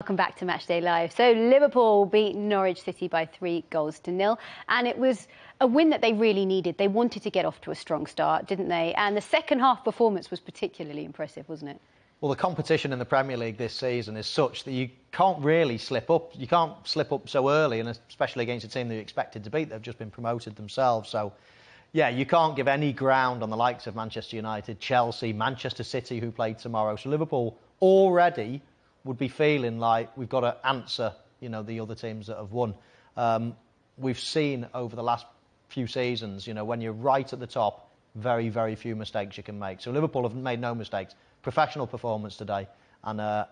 Welcome back to Matchday Live. So Liverpool beat Norwich City by three goals to nil, and it was a win that they really needed. They wanted to get off to a strong start, didn't they? And the second half performance was particularly impressive, wasn't it? Well, the competition in the Premier League this season is such that you can't really slip up. You can't slip up so early, and especially against a team that you expected to beat. They've just been promoted themselves, so yeah, you can't give any ground on the likes of Manchester United, Chelsea, Manchester City, who played tomorrow. So Liverpool already would be feeling like we've got to answer, you know, the other teams that have won. Um, we've seen over the last few seasons, you know, when you're right at the top, very, very few mistakes you can make. So Liverpool have made no mistakes. Professional performance today, and uh,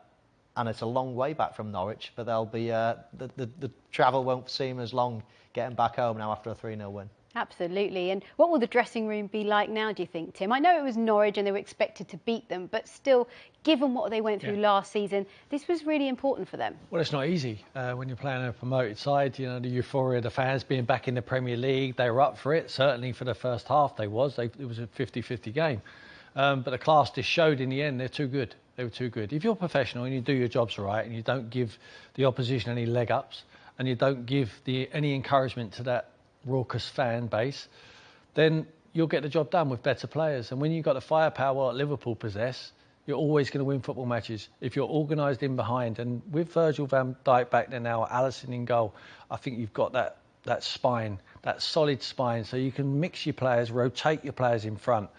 and it's a long way back from Norwich, but they'll be uh, the, the the travel won't seem as long getting back home now after a 3-0 win. Absolutely. And what will the dressing room be like now, do you think, Tim? I know it was Norwich and they were expected to beat them, but still, given what they went through yeah. last season, this was really important for them. Well, it's not easy uh, when you're playing a promoted side. You know, the euphoria of the fans being back in the Premier League, they were up for it. Certainly for the first half, they was. They, it was a 50-50 game. Um, but the class just showed in the end they're too good. They were too good. If you're professional and you do your jobs right and you don't give the opposition any leg ups and you don't give the, any encouragement to that raucous fan base, then you'll get the job done with better players. And when you've got the firepower that Liverpool possess, you're always going to win football matches if you're organised in behind. And with Virgil van Dijk back there now, Alisson in goal, I think you've got that that spine, that solid spine, so you can mix your players, rotate your players in front.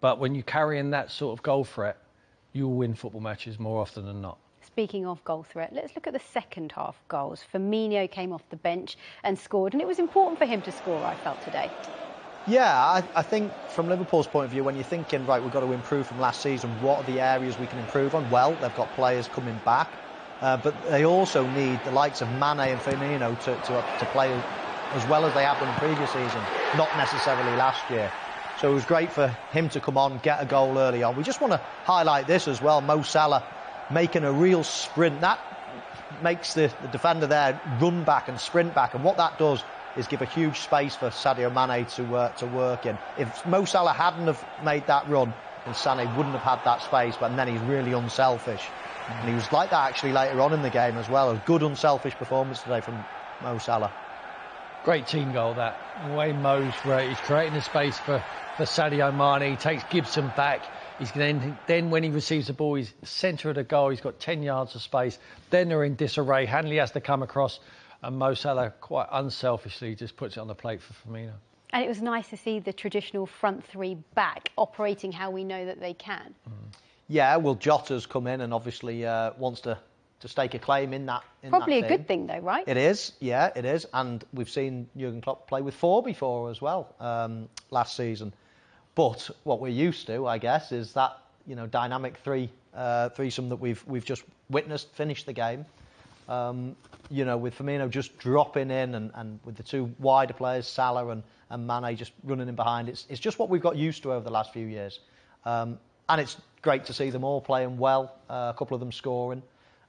But when you carry in that sort of goal threat, you'll win football matches more often than not. Speaking of goal threat, let's look at the second half goals. Firmino came off the bench and scored, and it was important for him to score, I felt today. Yeah, I, I, think from Liverpool's point of view, when you're thinking, right, we've got to improve from last season, what are the areas we can improve on? Well, they've got players coming back, uh, but they also need the likes of Mane and Firmino to, to, to play as well as they have done the previous season, not necessarily last year. So it was great for him to come on, get a goal early on. We just want to highlight this as well. Mo Salah making a real sprint. That makes the, the defender there run back and sprint back. And what that does is give a huge space for Sadio Mane to uh, to work in. If Mo Salah hadn't have made that run, then Mane wouldn't have had that space. But then he's really unselfish, and he was like that actually later on in the game as well. A good unselfish performance today from Mo Salah. Great team goal that. The way Mo's he's creating the space for for Sadio Mane. He takes Gibson back. He's then, then when he receives the ball, he's centre of the goal. He's got 10 yards of space. Then they're in disarray. Hanley has to come across, and Mo Salah quite unselfishly just puts it on the plate for Firmino. And it was nice to see the traditional front three back operating how we know that they can. Mm. Yeah, well, Jota's come in and obviously uh, wants to to stake a claim in that. In Probably that a good thing, though, right? It is, yeah, it is. And we've seen Jurgen Klopp play with four before as well um, last season. But what we're used to, I guess, is that you know dynamic three uh, threesome that we've we've just witnessed finish the game. Um, you know, with Firmino just dropping in and, and with the two wider players, Salah and, and Mane just running in behind. It's, it's just what we've got used to over the last few years. Um, and it's great to see them all playing well, uh, a couple of them scoring.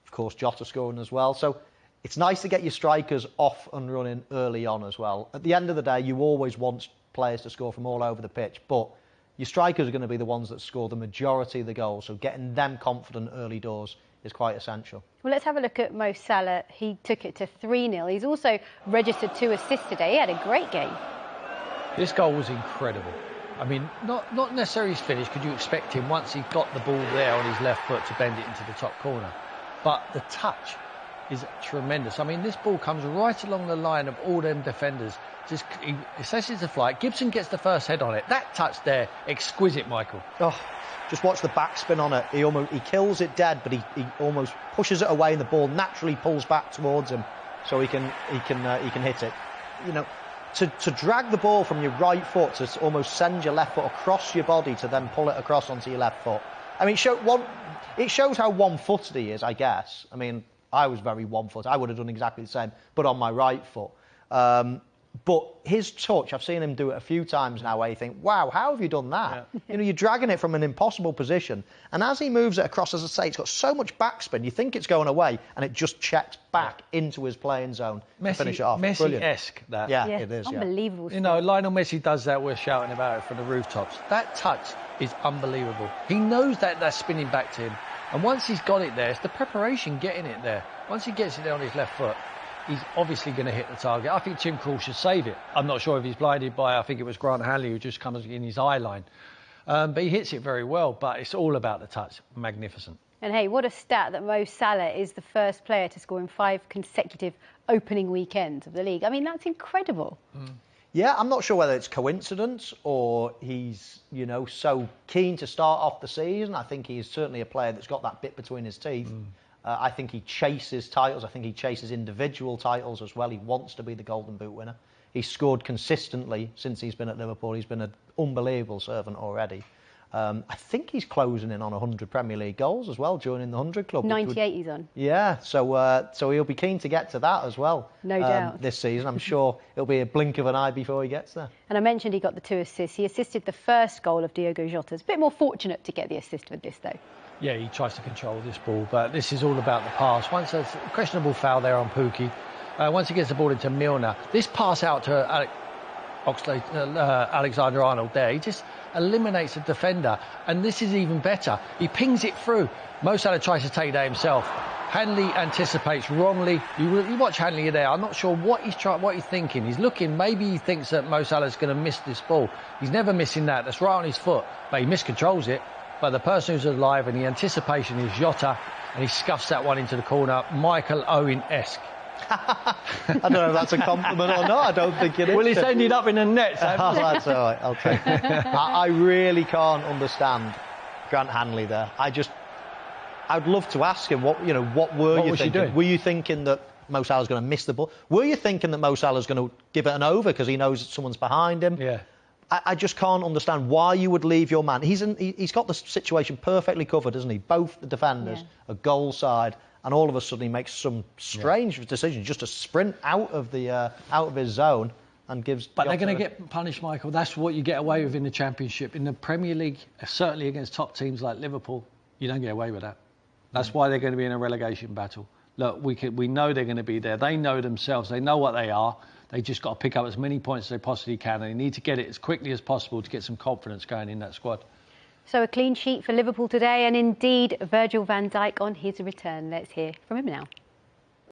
Of course, Jota scoring as well. So it's nice to get your strikers off and running early on as well. At the end of the day, you always want players to score from all over the pitch, but your strikers are going to be the ones that score the majority of the goals, so getting them confident early doors is quite essential. Well, let's have a look at Mo Salah. He took it to 3-0. He's also registered two assists today. He had a great game. This goal was incredible. I mean, not, not necessarily his finish, because you expect him, once he got the ball there on his left foot, to bend it into the top corner. But the touch is tremendous. I mean, this ball comes right along the line of all them defenders. Just he assesses the flight. Gibson gets the first head on it. That touch there, exquisite, Michael. Oh, just watch the backspin on it. He almost he kills it dead, but he, he almost pushes it away, and the ball naturally pulls back towards him, so he can he can uh, he can hit it. You know, to, to drag the ball from your right foot to almost send your left foot across your body to then pull it across onto your left foot. I mean, show, one, it shows how one-footed he is, I guess. I mean, I was very one foot. I would have done exactly the same, but on my right foot. Um, but his touch, I've seen him do it a few times now where you think, wow, how have you done that? Yeah. you know, you're dragging it from an impossible position. And as he moves it across, as I say, it's got so much backspin, you think it's going away, and it just checks back yeah. into his playing zone Messi, to finish it off. Messi-esque, that. Yeah, yeah, it is. Unbelievable. You know, Lionel Messi does that, we're shouting about it from the rooftops. That touch is unbelievable. He knows that that's spinning back to him And once he's got it there, it's the preparation getting it there. Once he gets it there on his left foot, he's obviously going to hit the target. I think Tim Krul should save it. I'm not sure if he's blinded by, I think it was Grant Hanley who just comes in his eye line. Um, but he hits it very well, but it's all about the touch. Magnificent. And hey, what a stat that Mo Salah is the first player to score in five consecutive opening weekends of the league. I mean, that's incredible. Mm. Yeah, I'm not sure whether it's coincidence or he's, you know, so keen to start off the season. I think he's certainly a player that's got that bit between his teeth. Mm. Uh, I think he chases titles. I think he chases individual titles as well. He wants to be the Golden Boot winner. He's scored consistently since he's been at Liverpool. He's been an unbelievable servant already. Um, I think he's closing in on 100 Premier League goals as well, joining the 100 club. 98 would, he's on. Yeah, so uh, so he'll be keen to get to that as well. No um, doubt. This season, I'm sure it'll be a blink of an eye before he gets there. And I mentioned he got the two assists. He assisted the first goal of Diogo Jota. It's a bit more fortunate to get the assist with this, though. Yeah, he tries to control this ball, but this is all about the pass. Once there's a questionable foul there on Pukki, uh, once he gets the ball into Milner, this pass out to Alec, Oxlade, uh, Alexander Arnold there, he just eliminates a defender. And this is even better. He pings it through. Mo Salah tries to take that himself. Hanley anticipates wrongly. You, you watch Hanley there. I'm not sure what he's trying, what he's thinking. He's looking. Maybe he thinks that Mo Salah's going to miss this ball. He's never missing that. That's right on his foot, but he miscontrols it. But the person who's alive and the anticipation is Jota, and he scuffs that one into the corner. Michael Owen-esque. I don't know if that's a compliment or not. I don't think it is. Well, it's ended up in a net. oh, that's all right. I'll take it. I, I really can't understand Grant Hanley there. I just, I'd love to ask him what you know. What were what you thinking? Were you thinking that Mo Salah's going to miss the ball? Were you thinking that Mo Salah's going to give it an over because he knows that someone's behind him? Yeah. I, I, just can't understand why you would leave your man. He's in, he, has got the situation perfectly covered, hasn't he? Both the defenders, yeah. a goal side, and all of a sudden he makes some strange yeah. decision just to sprint out of the uh, out of his zone and gives. But they're going to get punished, Michael. That's what you get away with in the Championship. In the Premier League, certainly against top teams like Liverpool, you don't get away with that. That's mm. why they're going to be in a relegation battle. Look, we can, we know they're going to be there. They know themselves. They know what they are. They just got to pick up as many points as they possibly can, and they need to get it as quickly as possible to get some confidence going in that squad. So a clean sheet for Liverpool today, and indeed Virgil van Dijk on his return. Let's hear from him now.